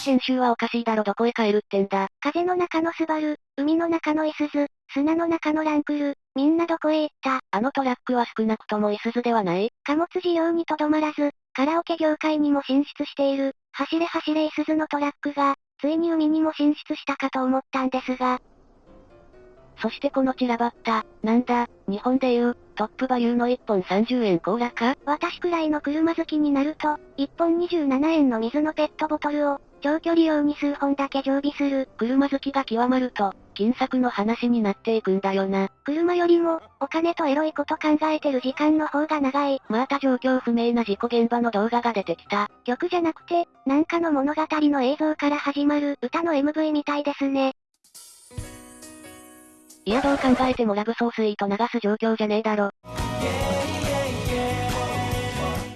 編集はおかしいだろどこへ帰るってんだ。風の中のスバル、海の中のイスズ、砂の中のランクル、みんなどこへ行ったあのトラックは少なくともイスズではない？貨物事業にとどまらず、カラオケ業界にも進出している、走れ走れイスズのトラックが、ついに海にも進出したかと思ったんですが。そしてこの散らばった、なんだ、日本でいう、トップバリューの1本30円コーラか？私くらいの車好きになると、1本27円の水のペットボトルを、長距離用に数本だけ常備する。車好きが極まると、金策の話になっていくんだよな。車よりも、お金とエロいこと考えてる時間の方が長い。また状況不明な事故現場の動画が出てきた。曲じゃなくて、なんかの物語の映像から始まる歌の MV みたいですね。いやどう考えてもラブソースイート流す状況じゃねえだろ。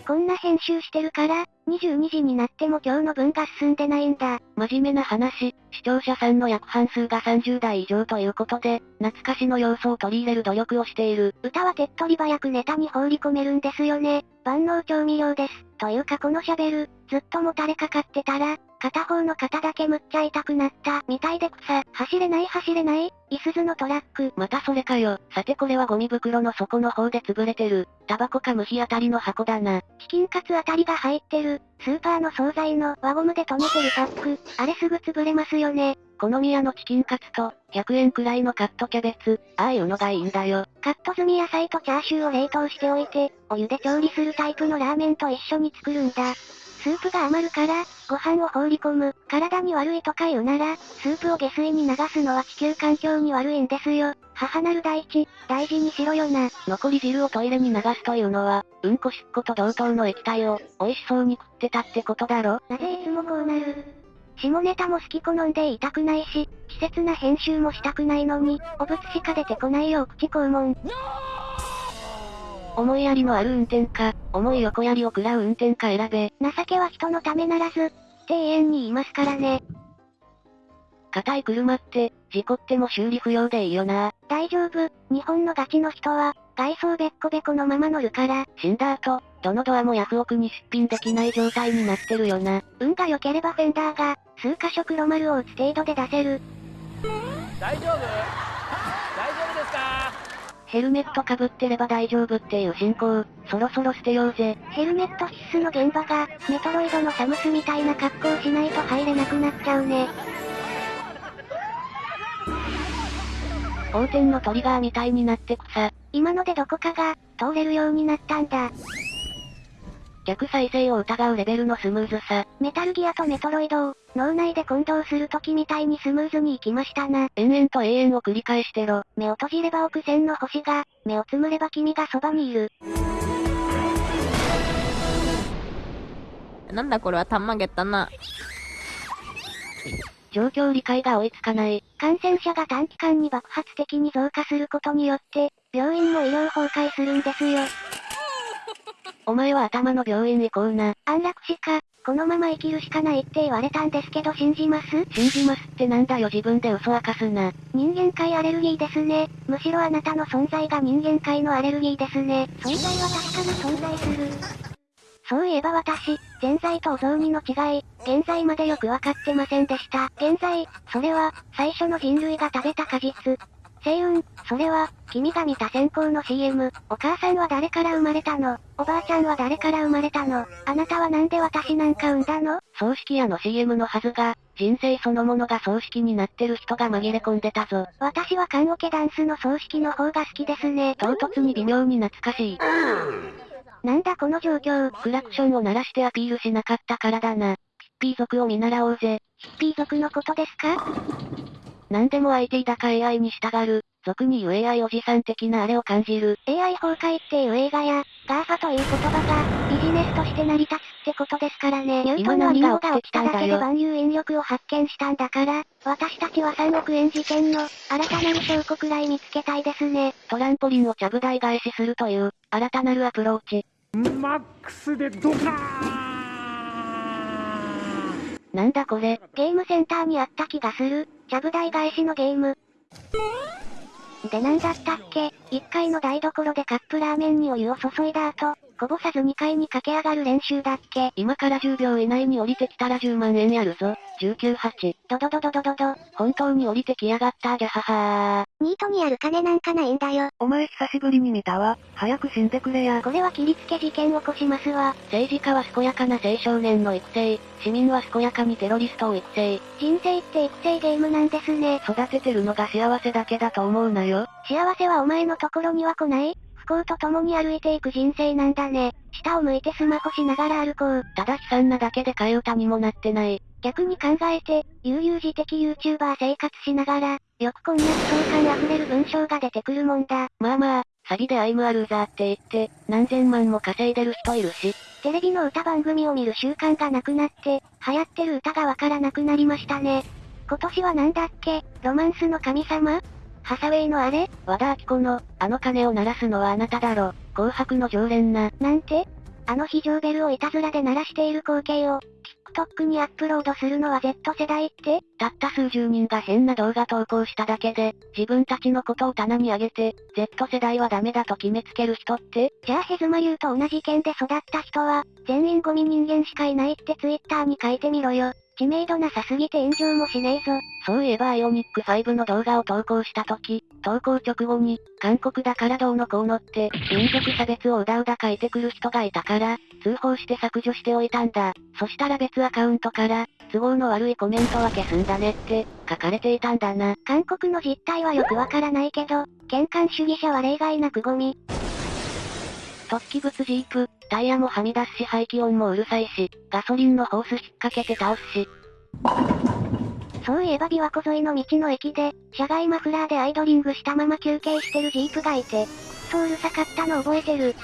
こんな編集してるから、22時になっても今日の分が進んでないんだ。真面目な話、視聴者さんの約半数が30代以上ということで、懐かしの要素を取り入れる努力をしている。歌は手っ取り早くネタに放り込めるんですよね。万能調味料です。というかこの喋る、ずっともたれかかってたら、片方の肩だけむっちゃ痛くなった、みたいで草。走れない走れない、いすずのトラック。またそれかよ。さてこれはゴミ袋の底の方で潰れてる。タバコか虫あたりの箱だな。チキンカツあたりが入ってる。スーパーの惣菜の輪ゴムで留めてるパック。あれすぐ潰れますよね。好み屋のチキンカツと、100円くらいのカットキャベツ、ああいうのがいいんだよ。カット済み野菜とチャーシューを冷凍しておいて、お湯で調理するタイプのラーメンと一緒に作るんだ。スープが余るから、ご飯を放り込む。体に悪いとか言うなら、スープを下水に流すのは地球環境に悪いんですよ。母なる大地、大事にしろよな。残り汁をトイレに流すというのは、うんこしっこと同等の液体を、美味しそうに食ってたってことだろ？なぜいつもこうなる？下ネタも好き好んで言いたくないし、稚拙な編集もしたくないのに、お物しか出てこないよ口肛門。思いやりのある運転か、思い横やりを食らう運転か選べ。情けは人のためならず、って永遠に言いますからね。硬い車って、事故っても修理不要でいいよな。大丈夫、日本のガチの人は、外装べっこべこのまま乗るから。死んだ後、どのドアもヤフオクに出品できない状態になってるよな。運が良ければフェンダーが、数箇所黒丸を打つ程度で出せる。大丈夫？大丈夫ですか？ヘルメットかぶってれば大丈夫っていう進行、そろそろ捨てようぜ。ヘルメット必須の現場が、メトロイドのサムスみたいな格好をしないと入れなくなっちゃうね。横転のトリガーみたいになってくさ。今のでどこかが、通れるようになったんだ。逆再生を疑うレベルのスムーズさ。メタルギアとメトロイドを、脳内で混同する時みたいにスムーズに行きましたな。延々と永遠を繰り返してろ。目を閉じれば億千の星が、目をつむれば君がそばにいる。なんだこれはたんまげったな。状況理解が追いつかない。感染者が短期間に爆発的に増加することによって、病院も医療崩壊するんですよ。お前は頭の病院行こうな。安楽死か、このまま生きるしかないって言われたんですけど信じます？信じますってなんだよ自分で嘘明かすな。人間界アレルギーですね。むしろあなたの存在が人間界のアレルギーですね。存在は確かに存在する。そういえば私、前在とお雑煮の違い、現在までよくわかってませんでした。現在、それは、最初の人類が食べた果実。星雲、それは、君が見た先行の CM。お母さんは誰から生まれたの？おばあちゃんは誰から生まれたの？あなたはなんで私なんか産んだの？葬式屋の CM のはずが、人生そのものが葬式になってる人が紛れ込んでたぞ。私は缶オケダンスの葬式の方が好きですね。唐突に微妙に懐かしい。なんだこの状況？クラクションを鳴らしてアピールしなかったからだな。ヒッピー族を見習おうぜ。ヒッピー族のことですか？何でも IT だか AI に従う、俗に言う AI おじさん的なあれを感じる。AI 崩壊っていう映画や、GAFA という言葉が、ビジネスとして成り立つってことですからね。ニュートンのリンゴが落ちただけで万有引力を発見したんだから、私たちは3億円事件の、新たなる証拠くらい見つけたいですね。トランポリンをちゃぶ台返しするという、新たなるアプローチ。マックスでドカーなんだこれ。ゲームセンターにあった気がする。ちゃぶ台返しのゲーム。でなんだったっけ？一階の台所でカップラーメンにお湯を注いだ後、こぼさず2階に駆け上がる練習だっけ？今から10秒以内に降りてきたら10万円やるぞ。198。ドドドドドドド。本当に降りてきやがったじゃははニートにある金なんかないんだよ。お前久しぶりに見たわ。早く死んでくれや。これは切りつけ事件起こしますわ。政治家は健やかな青少年の育成。市民は健やかにテロリストを育成。人生って育成ゲームなんですね。育ててるのが幸せだけだと思うなよ。幸せはお前のところには来ない？不幸と共に歩いていく人生なんだね。下を向いてスマホしながら歩こう。ただ悲惨なだけで替え歌にもなってない。逆に考えて、悠々自適 YouTuber 生活しながら、よくこんな悲壮感溢れる文章が出てくるもんだ。まあまあ、詐欺でアイムアルーザーって言って、何千万も稼いでる人いるし。テレビの歌番組を見る習慣がなくなって、流行ってる歌がわからなくなりましたね。今年はなんだっけ？ロマンスの神様？ハサウェイのあれ？和田アキ子の、あの鐘を鳴らすのはあなただろ。紅白の常連な。なんて？あの非常ベルをいたずらで鳴らしている光景を、TikTok にアップロードするのは Z 世代って？たった数十人が変な動画投稿しただけで、自分たちのことを棚に上げて、Z 世代はダメだと決めつける人って？じゃあヘズマ流と同じ県で育った人は、全員ゴミ人間しかいないって Twitter に書いてみろよ。知名度なさすぎて炎上もしねえぞ。そういえばアイオニック5の動画を投稿した時、投稿直後に、韓国だからどうのこうのって、民族差別をうだうだ書いてくる人がいたから、通報して削除しておいたんだ。そしたら別アカウントから、都合の悪いコメントは消すんだねって、書かれていたんだな。韓国の実態はよくわからないけど、喧嘩主義者は例外なくゴミ。突起物ジープ、タイヤもはみ出すし排気音もうるさいし、ガソリンのホース引っ掛けて倒すし。そういえば琵琶湖沿いの道の駅で、車外マフラーでアイドリングしたまま休憩してるジープがいて、そううるさかったの覚えてる。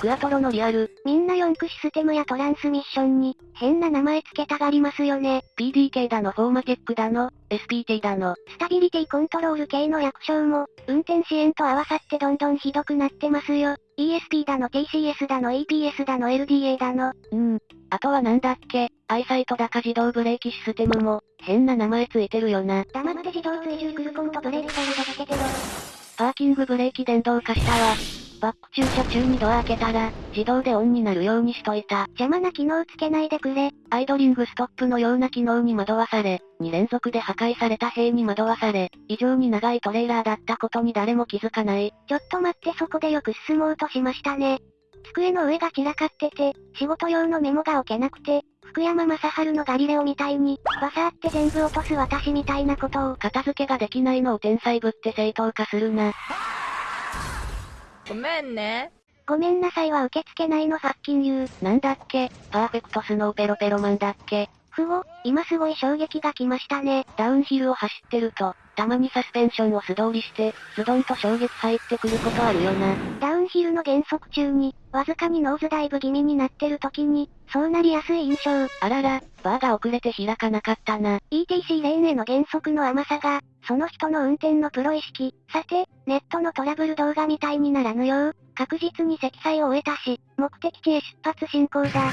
クアトロのリアル、みんな4駆システムやトランスミッションに、変な名前つけたがりますよね。PDK だのフォーマテックだの、SPT だの、スタビリティコントロール系の略称も、運転支援と合わさってどんどんひどくなってますよ。ESP だの TCS だの EPS だの LDA だの。うーん。あとはなんだっけ、アイサイトだか自動ブレーキシステムも、変な名前ついてるよな。黙って自動追従クルコンとブレーキホールドつけてろ。パーキングブレーキ電動化したわ。バック駐車中にドア開けたら、自動でオンになるようにしといた。邪魔な機能つけないでくれ。アイドリングストップのような機能に惑わされ、2連続で破壊された塀に惑わされ、異常に長いトレーラーだったことに誰も気づかない。ちょっと待ってそこでよく進もうとしましたね。机の上が散らかってて、仕事用のメモが置けなくて、福山雅治のガリレオみたいに、バサーって全部落とす私みたいなことを、片付けができないのを天才ぶって正当化するな。ごめんね。ごめんなさいは受け付けないのファッキンユー。なんだっけ、パーフェクトスノーペロペロマンだっけ？ふお、今すごい衝撃が来ましたね。ダウンヒルを走ってると、たまにサスペンションを素通りして、ズドンと衝撃入ってくることあるよな。ダウンヒルの減速中に、わずかにノーズダイブ気味になってる時に、そうなりやすい印象。あらら、バーが遅れて開かなかったな。ETC レーンへの減速の甘さが、その人の運転のプロ意識。さて、ネットのトラブル動画みたいにならぬよう、確実に積載を終えたし、目的地へ出発進行だ。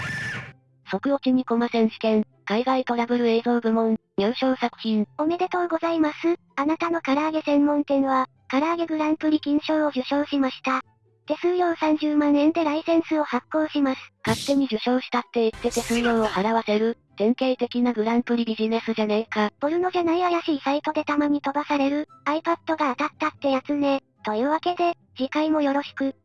即落ちにコマ選手権、海外トラブル映像部門、入賞作品。おめでとうございます。あなたの唐揚げ専門店は、唐揚げグランプリ金賞を受賞しました。手数料30万円でライセンスを発行します。勝手に受賞したって言って手数料を払わせる、典型的なグランプリビジネスじゃねえか。ポルノじゃない怪しいサイトでたまに飛ばされる、iPad が当たったってやつね。というわけで、次回もよろしく。